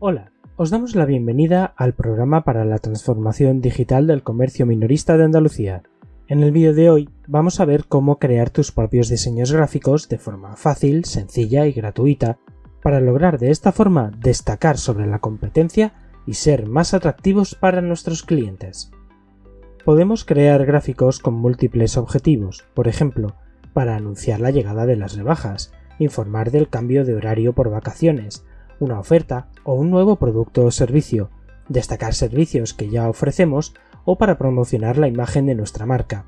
Hola, os damos la bienvenida al programa para la transformación digital del comercio minorista de Andalucía. En el vídeo de hoy vamos a ver cómo crear tus propios diseños gráficos de forma fácil, sencilla y gratuita para lograr de esta forma destacar sobre la competencia y ser más atractivos para nuestros clientes. Podemos crear gráficos con múltiples objetivos, por ejemplo, para anunciar la llegada de las rebajas, informar del cambio de horario por vacaciones, una oferta o un nuevo producto o servicio, destacar servicios que ya ofrecemos o para promocionar la imagen de nuestra marca.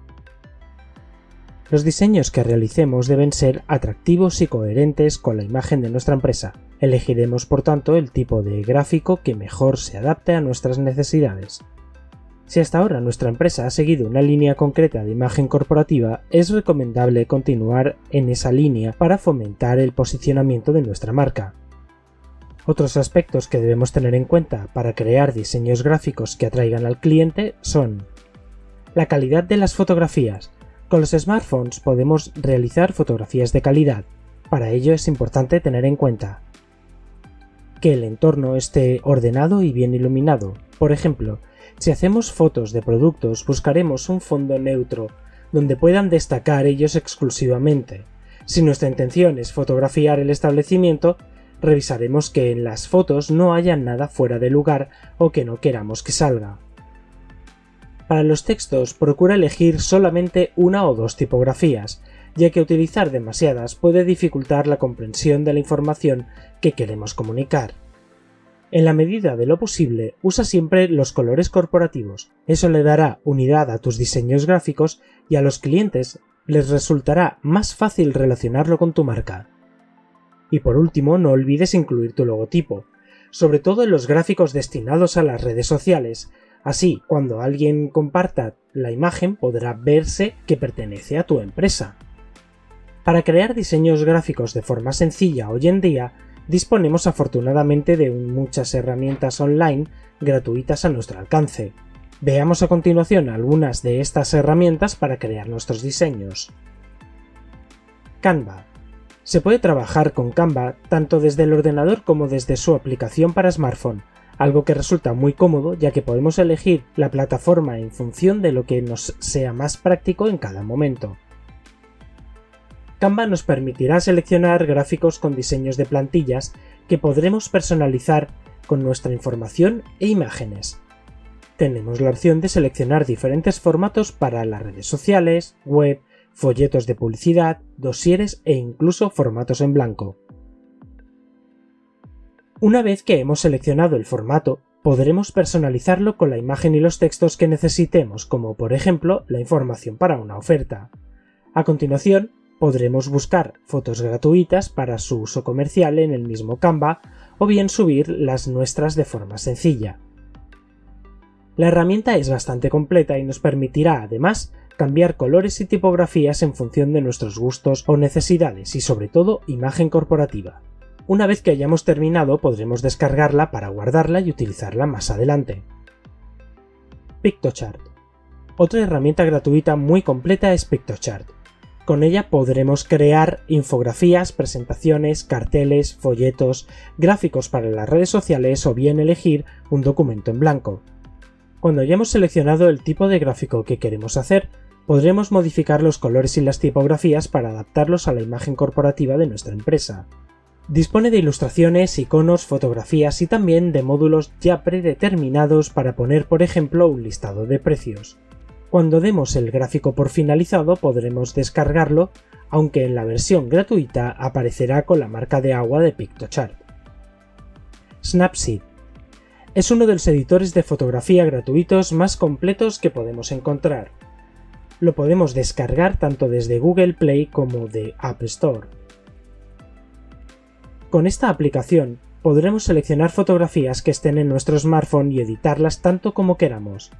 Los diseños que realicemos deben ser atractivos y coherentes con la imagen de nuestra empresa. Elegiremos por tanto el tipo de gráfico que mejor se adapte a nuestras necesidades. Si hasta ahora nuestra empresa ha seguido una línea concreta de imagen corporativa, es recomendable continuar en esa línea para fomentar el posicionamiento de nuestra marca. Otros aspectos que debemos tener en cuenta para crear diseños gráficos que atraigan al cliente son la calidad de las fotografías. Con los smartphones podemos realizar fotografías de calidad. Para ello es importante tener en cuenta que el entorno esté ordenado y bien iluminado. Por ejemplo, si hacemos fotos de productos buscaremos un fondo neutro donde puedan destacar ellos exclusivamente. Si nuestra intención es fotografiar el establecimiento, revisaremos que en las fotos no haya nada fuera de lugar o que no queramos que salga. Para los textos procura elegir solamente una o dos tipografías, ya que utilizar demasiadas puede dificultar la comprensión de la información que queremos comunicar. En la medida de lo posible, usa siempre los colores corporativos. Eso le dará unidad a tus diseños gráficos y a los clientes les resultará más fácil relacionarlo con tu marca. Y por último, no olvides incluir tu logotipo, sobre todo en los gráficos destinados a las redes sociales. Así, cuando alguien comparta la imagen podrá verse que pertenece a tu empresa. Para crear diseños gráficos de forma sencilla hoy en día, disponemos afortunadamente de muchas herramientas online gratuitas a nuestro alcance. Veamos a continuación algunas de estas herramientas para crear nuestros diseños. Canva se puede trabajar con Canva tanto desde el ordenador como desde su aplicación para smartphone, algo que resulta muy cómodo ya que podemos elegir la plataforma en función de lo que nos sea más práctico en cada momento. Canva nos permitirá seleccionar gráficos con diseños de plantillas que podremos personalizar con nuestra información e imágenes. Tenemos la opción de seleccionar diferentes formatos para las redes sociales, web, folletos de publicidad, dosieres e incluso formatos en blanco. Una vez que hemos seleccionado el formato, podremos personalizarlo con la imagen y los textos que necesitemos, como por ejemplo la información para una oferta. A continuación, podremos buscar fotos gratuitas para su uso comercial en el mismo Canva o bien subir las nuestras de forma sencilla. La herramienta es bastante completa y nos permitirá además cambiar colores y tipografías en función de nuestros gustos o necesidades y sobre todo imagen corporativa. Una vez que hayamos terminado podremos descargarla para guardarla y utilizarla más adelante. PictoChart. Otra herramienta gratuita muy completa es PictoChart. Con ella podremos crear infografías, presentaciones, carteles, folletos, gráficos para las redes sociales o bien elegir un documento en blanco. Cuando hayamos seleccionado el tipo de gráfico que queremos hacer, podremos modificar los colores y las tipografías para adaptarlos a la imagen corporativa de nuestra empresa. Dispone de ilustraciones, iconos, fotografías y también de módulos ya predeterminados para poner por ejemplo un listado de precios. Cuando demos el gráfico por finalizado podremos descargarlo, aunque en la versión gratuita aparecerá con la marca de agua de PictoChart. Snapseed es uno de los editores de fotografía gratuitos más completos que podemos encontrar lo podemos descargar tanto desde Google Play como de App Store. Con esta aplicación podremos seleccionar fotografías que estén en nuestro smartphone y editarlas tanto como queramos.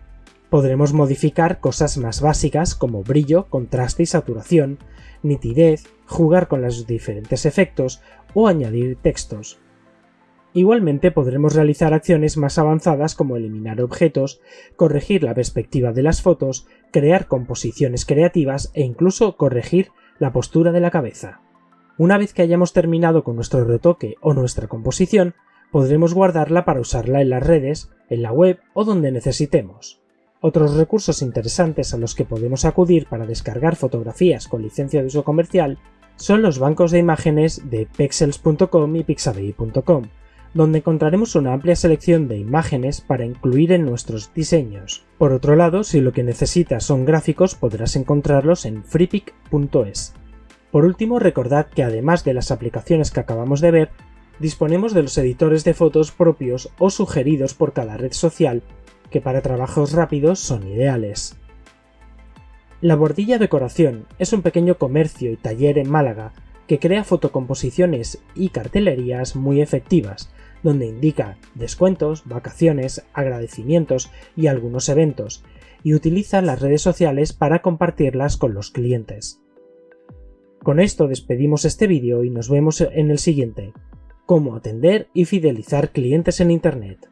Podremos modificar cosas más básicas como brillo, contraste y saturación, nitidez, jugar con los diferentes efectos o añadir textos. Igualmente podremos realizar acciones más avanzadas como eliminar objetos, corregir la perspectiva de las fotos, crear composiciones creativas e incluso corregir la postura de la cabeza. Una vez que hayamos terminado con nuestro retoque o nuestra composición, podremos guardarla para usarla en las redes, en la web o donde necesitemos. Otros recursos interesantes a los que podemos acudir para descargar fotografías con licencia de uso comercial son los bancos de imágenes de pexels.com y pixabay.com, donde encontraremos una amplia selección de imágenes para incluir en nuestros diseños. Por otro lado, si lo que necesitas son gráficos, podrás encontrarlos en freepik.es. Por último, recordad que además de las aplicaciones que acabamos de ver, disponemos de los editores de fotos propios o sugeridos por cada red social, que para trabajos rápidos son ideales. La Bordilla Decoración es un pequeño comercio y taller en Málaga que crea fotocomposiciones y cartelerías muy efectivas, donde indica descuentos, vacaciones, agradecimientos y algunos eventos, y utiliza las redes sociales para compartirlas con los clientes. Con esto despedimos este vídeo y nos vemos en el siguiente. Cómo atender y fidelizar clientes en Internet.